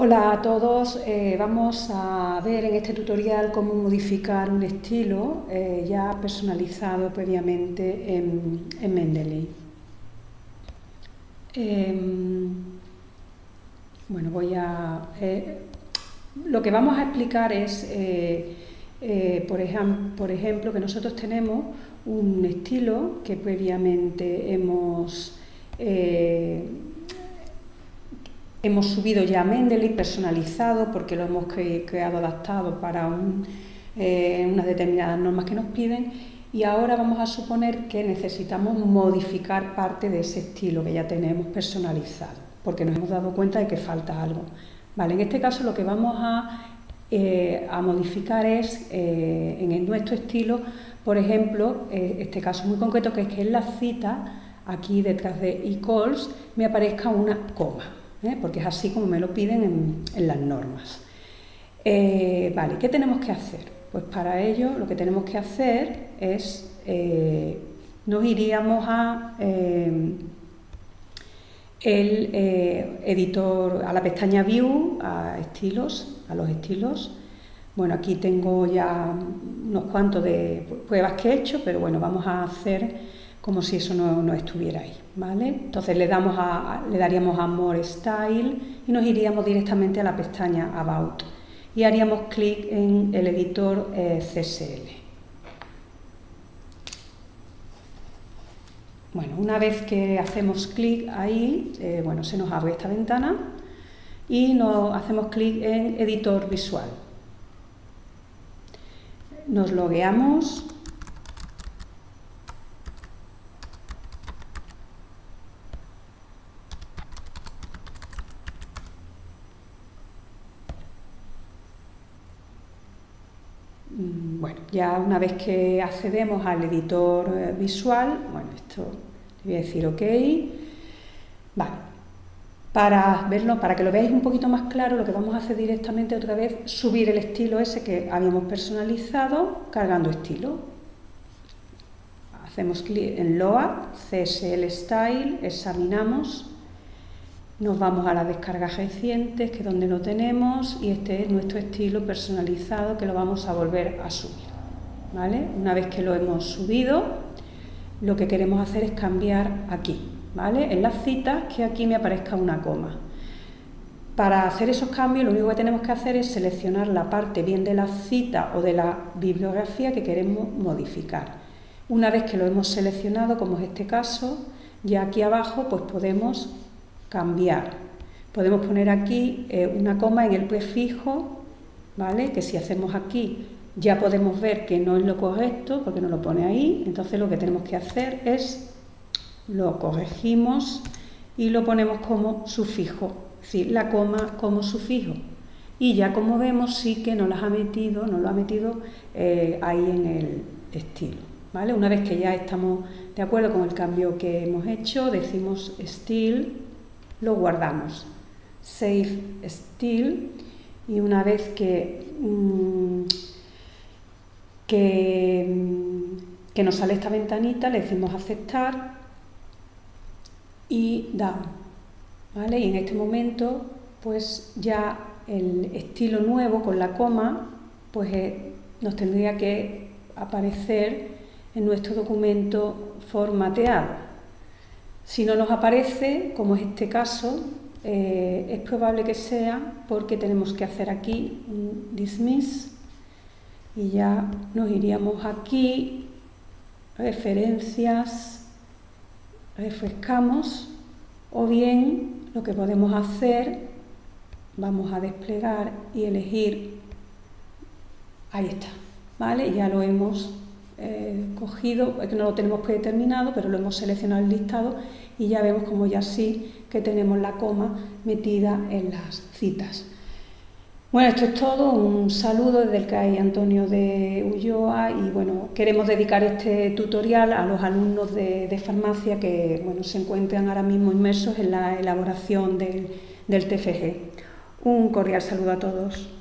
Hola a todos, eh, vamos a ver en este tutorial cómo modificar un estilo eh, ya personalizado previamente en, Mendeley. Em, bueno, voy a... Eh, lo que vamos a explicar es, por, por ejemplo, que nosotros tenemos un estilo que previamente hemos Hemos subido ya Mendeley personalizado porque lo hemos creado adaptado para eh, unas determinadas normas que nos piden y ahora vamos a suponer que necesitamos modificar parte de ese estilo que ya tenemos personalizado porque nos hemos dado cuenta de que falta algo. Vale, en este caso lo que vamos a, eh, modificar es eh, en nuestro estilo, por ejemplo, este caso muy concreto que es que en la cita, aquí detrás de equals, me aparezca una coma. ¿Eh? porque es así como me lo piden en, las normas. Eh, vale, ¿qué tenemos que hacer? Pues para ello lo que tenemos que hacer es, eh, nos iríamos a el editor, a la pestaña View, a estilos, a los estilos. Bueno, aquí tengo ya unos cuantos de pruebas que he hecho, pero bueno, vamos a hacer como si eso no, estuviera ahí, ¿vale? Entonces le, damos a, le daríamos a More Style y nos iríamos directamente a la pestaña About y haríamos clic en el editor eh, CSL. Bueno, una vez que hacemos clic ahí, eh, bueno, se nos abre esta ventana y nos hacemos clic en editor visual. Nos logueamos bueno, ya una vez que accedemos al editor eh, visual, bueno, esto le voy a decir OK. Vale. Para verlo, para que lo veáis un poquito más claro, lo que vamos a hacer directamente otra vez, subir el estilo ese que habíamos personalizado, cargando estilo. Hacemos clic en Load, CSL Style, examinamos nos vamos a las descargas recientes, que es donde lo tenemos, y este es nuestro estilo personalizado que lo vamos a volver a subir. ¿vale? Una vez que lo hemos subido, lo que queremos hacer es cambiar aquí, ¿vale? en las citas, que aquí me aparezca una coma. Para hacer esos cambios lo único que tenemos que hacer es seleccionar la parte bien de la cita o de la bibliografía que queremos modificar. Una vez que lo hemos seleccionado, como es este caso, ya aquí abajo pues podemos cambiar. Podemos poner aquí eh, una coma en el prefijo, ¿vale? que si hacemos aquí ya podemos ver que no es lo correcto porque no lo pone ahí, entonces lo que tenemos que hacer es lo corregimos y lo ponemos como sufijo, es decir, la coma como sufijo. Y ya como vemos sí que nos las ha metido, nos lo ha metido eh, ahí en el estilo. ¿vale? Una vez que ya estamos de acuerdo con el cambio que hemos hecho, decimos still lo guardamos. Save Still y una vez que, mm, que, mm, que, nos sale esta ventanita le decimos aceptar y down. ¿vale? Y en este momento pues ya el estilo nuevo con la coma pues eh, nos tendría que aparecer en nuestro documento formateado. Si no nos aparece, como es este caso, eh, es probable que sea porque tenemos que hacer aquí un dismiss y ya nos iríamos aquí, referencias, refrescamos o bien lo que podemos hacer, vamos a desplegar y elegir, ahí está, ¿vale? Ya lo hemos eh, cogido, que no lo tenemos predeterminado, pero lo hemos seleccionado el listado y ya vemos como ya sí que tenemos la coma metida en las citas. Bueno, esto es todo, un saludo desde el CAI Antonio de Ulloa y bueno, queremos dedicar este tutorial a los alumnos de, farmacia que bueno, se encuentran ahora mismo inmersos en la elaboración del, del TFG. Un cordial saludo a todos.